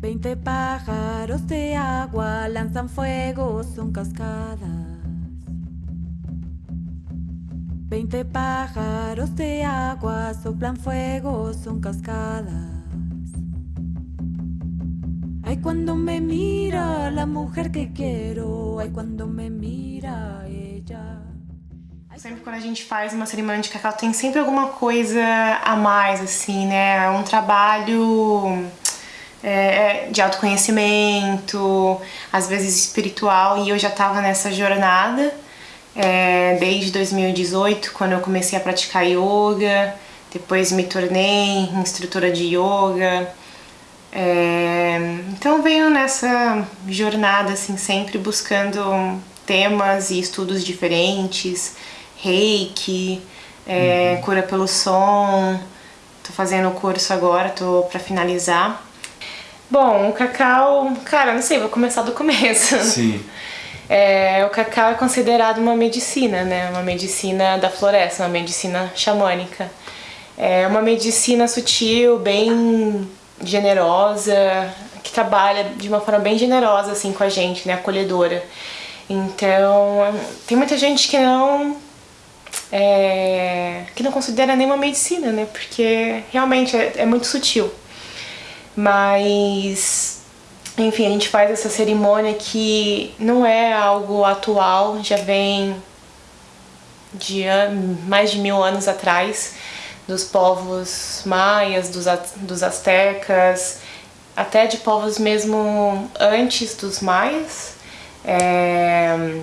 Veinte pájaros de agua lanzan fuego, son cascadas. Veinte pájaros de agua soplan fuego, son cascadas. Ay, cuando me mira la mujer que quiero, ay, cuando me mira ella. Sempre quando a gente faz uma cerimônia de cacau, tem sempre alguma coisa a mais, assim, né? Um trabalho é, de autoconhecimento, às vezes espiritual, e eu já tava nessa jornada é, desde 2018, quando eu comecei a praticar yoga, depois me tornei instrutora de yoga, é, então venho nessa jornada assim sempre buscando temas e estudos diferentes, reiki, é, uhum. cura pelo som, tô fazendo o curso agora, tô para finalizar. Bom, o cacau, cara, não sei, vou começar do começo. Sim. É, o cacau é considerado uma medicina, né? Uma medicina da floresta, uma medicina xamânica. É uma medicina sutil, bem generosa, que trabalha de uma forma bem generosa assim com a gente, né, acolhedora. Então, tem muita gente que não é, que não considera nenhuma medicina, né, porque realmente é, é muito sutil. Mas, enfim, a gente faz essa cerimônia que não é algo atual, já vem de mais de mil anos atrás dos povos maias, dos, dos astecas, até de povos mesmo antes dos maias. É,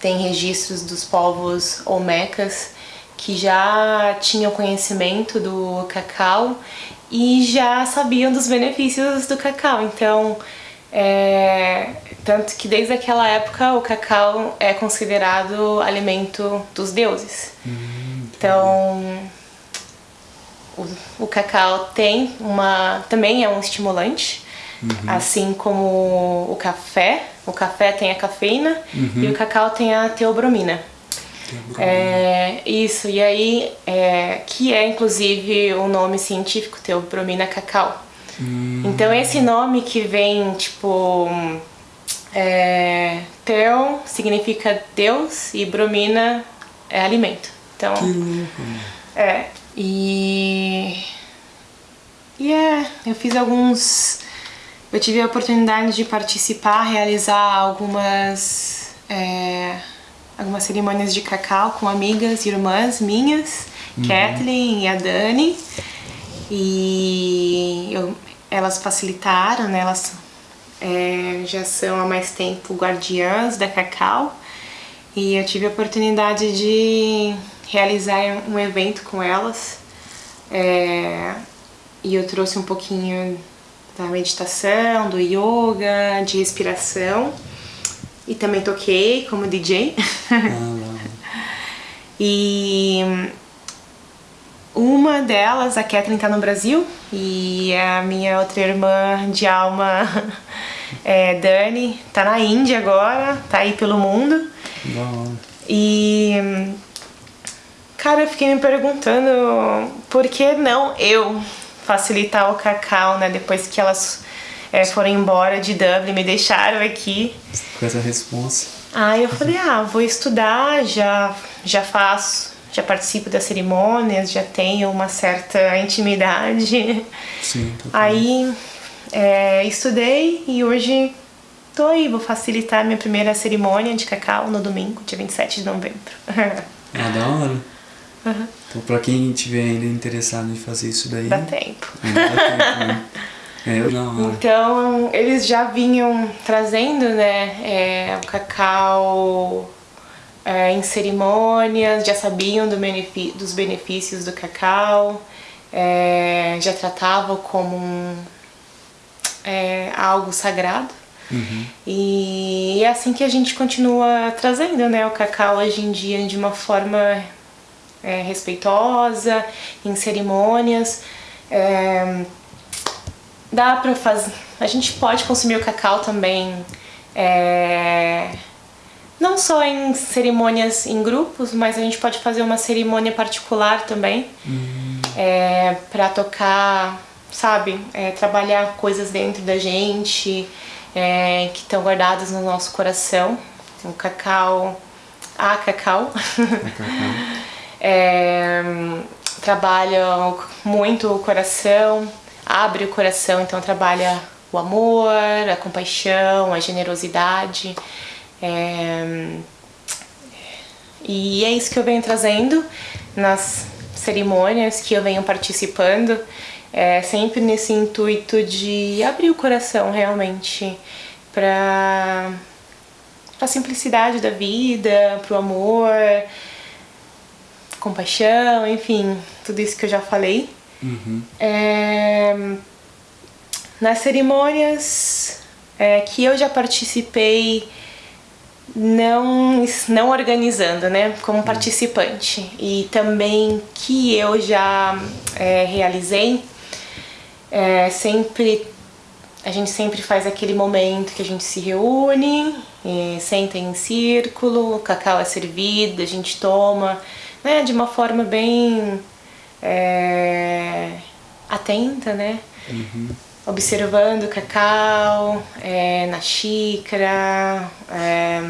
tem registros dos povos olmecas que já tinham conhecimento do cacau e já sabiam dos benefícios do cacau. Então, é, tanto que desde aquela época o cacau é considerado alimento dos deuses. Hum, então, o, o cacau tem uma, também é um estimulante, uhum. assim como o café. O café tem a cafeína uhum. e o cacau tem a teobromina. É, isso, e aí, é, que é inclusive o nome científico, teobromina cacau. Hum. Então esse nome que vem, tipo, é, teo significa Deus e bromina é alimento. Então, é, e... E é, eu fiz alguns... Eu tive a oportunidade de participar, realizar algumas... É, algumas cerimônias de cacau com amigas, irmãs minhas, uhum. Kathleen e a Dani. E eu, elas facilitaram, né? Elas é, já são há mais tempo guardiãs da Cacau. E eu tive a oportunidade de realizar um evento com elas é, e eu trouxe um pouquinho da meditação, do yoga, de respiração e também toquei como DJ. Ah, e uma delas, a Kathleen, tá no Brasil e a minha outra irmã de alma, é, Dani, tá na Índia agora, tá aí pelo mundo. E Cara, eu fiquei me perguntando por que não eu facilitar o cacau, né? Depois que elas é, foram embora de Dublin, me deixaram aqui. Com essa resposta. Aí eu falei, ah, vou estudar, já, já faço, já participo das cerimônias, já tenho uma certa intimidade. Sim, Aí é, estudei e hoje tô aí, vou facilitar minha primeira cerimônia de cacau no domingo, dia 27 de novembro. Ah, da hora. Uhum. Então, pra quem tiver ainda interessado em fazer isso daí... Dá tempo. Ainda dá tempo, né? É, não, então, eles já vinham trazendo, né, é, o cacau é, em cerimônias, já sabiam do dos benefícios do cacau, é, já tratavam como um, é, algo sagrado. Uhum. E é assim que a gente continua trazendo, né, o cacau hoje em dia de uma forma é, respeitosa, em cerimônias. É, dá pra fazer... A gente pode consumir o cacau também, é, não só em cerimônias em grupos, mas a gente pode fazer uma cerimônia particular também, uhum. é, para tocar sabe? É, trabalhar coisas dentro da gente é, que estão guardadas no nosso coração. O cacau, a cacau, é, trabalha muito o coração, abre o coração, então trabalha o amor, a compaixão, a generosidade. É, e é isso que eu venho trazendo nas cerimônias que eu venho participando, é, sempre nesse intuito de abrir o coração realmente para a simplicidade da vida, para o amor, compaixão, enfim, tudo isso que eu já falei. Uhum. É, nas cerimônias é, que eu já participei, não, não organizando, né, como participante, e também que eu já é, realizei, é, sempre a gente sempre faz aquele momento que a gente se reúne, senta em círculo, o cacau é servido, a gente toma, né, de uma forma bem é, atenta, né? Uhum. Observando o cacau é, na xícara, é,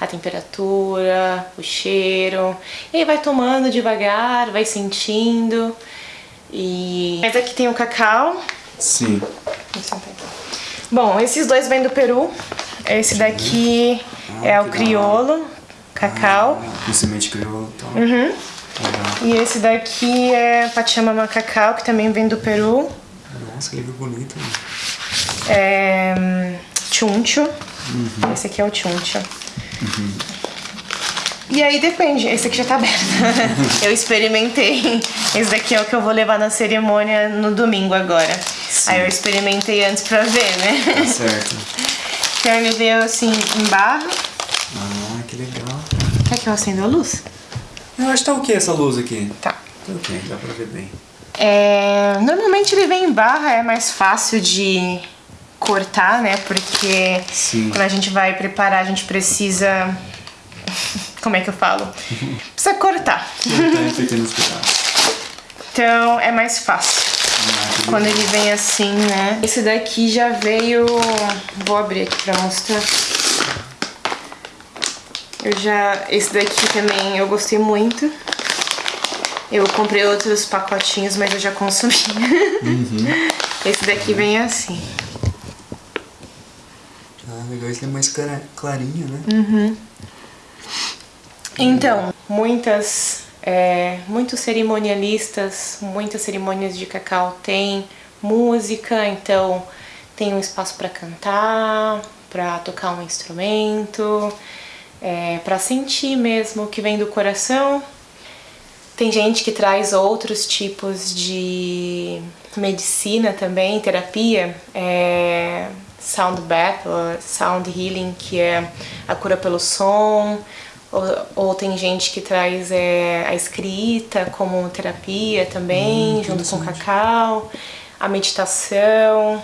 a temperatura, o cheiro. E aí vai tomando devagar, vai sentindo. E... Mas aqui tem o cacau. Sim. Bom, esses dois vêm do Peru. Esse daqui Ah, é o criolo, cacau. Ah, com semente crioulo e tal. Uhum. Legal. E esse daqui é Pachamama Cacau, que também vem do Peru. Nossa, que livro bonito. né? É Chuncho. Esse aqui é o Chuncho. E aí depende, esse aqui já tá aberto. eu experimentei. Esse daqui é o que eu vou levar na cerimônia no domingo agora. Aí eu experimentei antes pra ver, né? Tá certo. Então ele veio assim em barra. Ah, que legal. Quer que eu acenda a luz? Eu acho que tá o que essa luz aqui? Tá. Tá ok, dá pra ver bem. É, normalmente ele vem em barra, é mais fácil de cortar, né? Porque Sim. quando a gente vai preparar, a gente precisa. Como é que eu falo? Precisa cortar. Em pequenos pedaços. Então é mais fácil. Ah, Quando ele vem assim, né? Esse daqui já veio. Vou abrir aqui pra mostrar. Eu já. Esse daqui também eu gostei muito. Eu comprei outros pacotinhos, mas eu já consumi. Esse daqui vem assim. Ah, legal, esse é mais clarinho, né? Então, muitas, é, muitos cerimonialistas, muitas cerimônias de cacau tem música, então tem um espaço para cantar, para tocar um instrumento, é, para sentir mesmo o que vem do coração. Tem gente que traz outros tipos de medicina também, terapia, é, sound bath, ou sound healing, que é a cura pelo som, ou, ou tem gente que traz é, a escrita como terapia também, Hum, junto com o cacau, a meditação.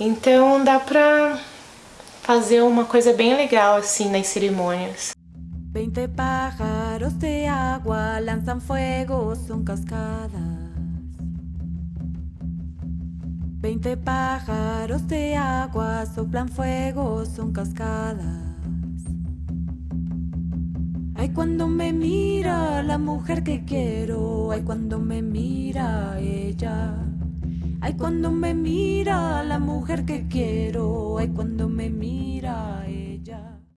Então dá pra fazer uma coisa bem legal assim nas cerimônias. Veinte pájaros de agua lanzan fuego, son cascadas. Veinte pájaros de agua soplan fuego, son cascadas. Ay, cuando me mira la mujer que quiero, ay, cuando me mira ella. Ay, cuando me mira la mujer que quiero, ay, cuando me mira.